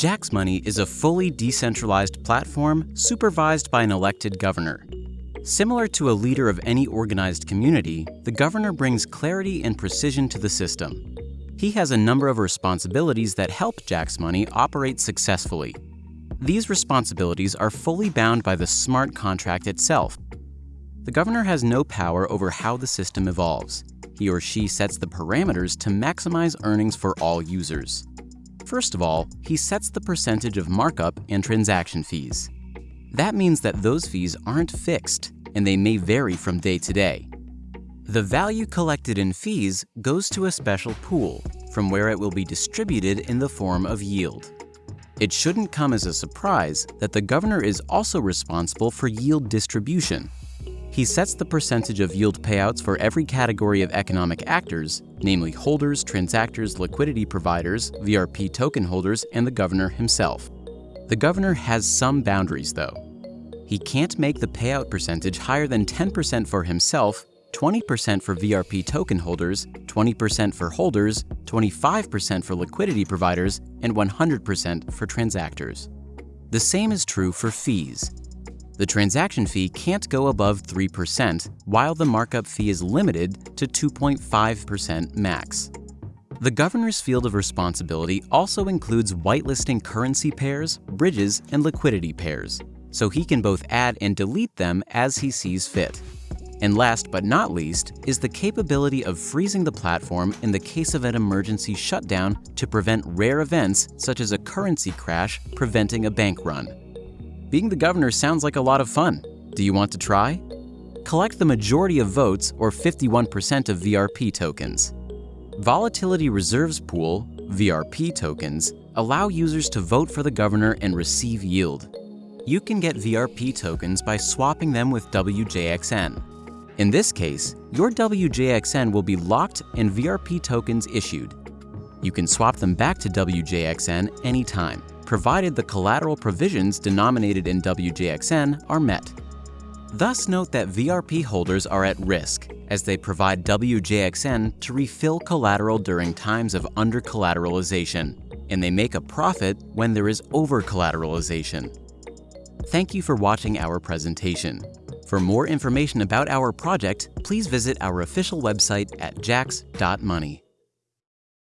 Jax Money is a fully decentralized platform supervised by an elected governor. Similar to a leader of any organized community, the governor brings clarity and precision to the system. He has a number of responsibilities that help Jax Money operate successfully. These responsibilities are fully bound by the smart contract itself. The governor has no power over how the system evolves. He or she sets the parameters to maximize earnings for all users. First of all, he sets the percentage of markup and transaction fees. That means that those fees aren't fixed, and they may vary from day to day. The value collected in fees goes to a special pool, from where it will be distributed in the form of yield. It shouldn't come as a surprise that the governor is also responsible for yield distribution, he sets the percentage of yield payouts for every category of economic actors, namely holders, transactors, liquidity providers, VRP token holders, and the governor himself. The governor has some boundaries, though. He can't make the payout percentage higher than 10% for himself, 20% for VRP token holders, 20% for holders, 25% for liquidity providers, and 100% for transactors. The same is true for fees. The transaction fee can't go above 3%, while the markup fee is limited to 2.5% max. The governor's field of responsibility also includes whitelisting currency pairs, bridges, and liquidity pairs, so he can both add and delete them as he sees fit. And last but not least is the capability of freezing the platform in the case of an emergency shutdown to prevent rare events such as a currency crash preventing a bank run. Being the governor sounds like a lot of fun. Do you want to try? Collect the majority of votes, or 51% of VRP tokens. Volatility Reserves Pool, VRP tokens, allow users to vote for the governor and receive yield. You can get VRP tokens by swapping them with WJXN. In this case, your WJXN will be locked and VRP tokens issued. You can swap them back to WJXN anytime provided the collateral provisions denominated in WJXN are met. Thus note that VRP holders are at risk, as they provide WJXN to refill collateral during times of under-collateralization, and they make a profit when there is over-collateralization. Thank you for watching our presentation. For more information about our project, please visit our official website at jax.money.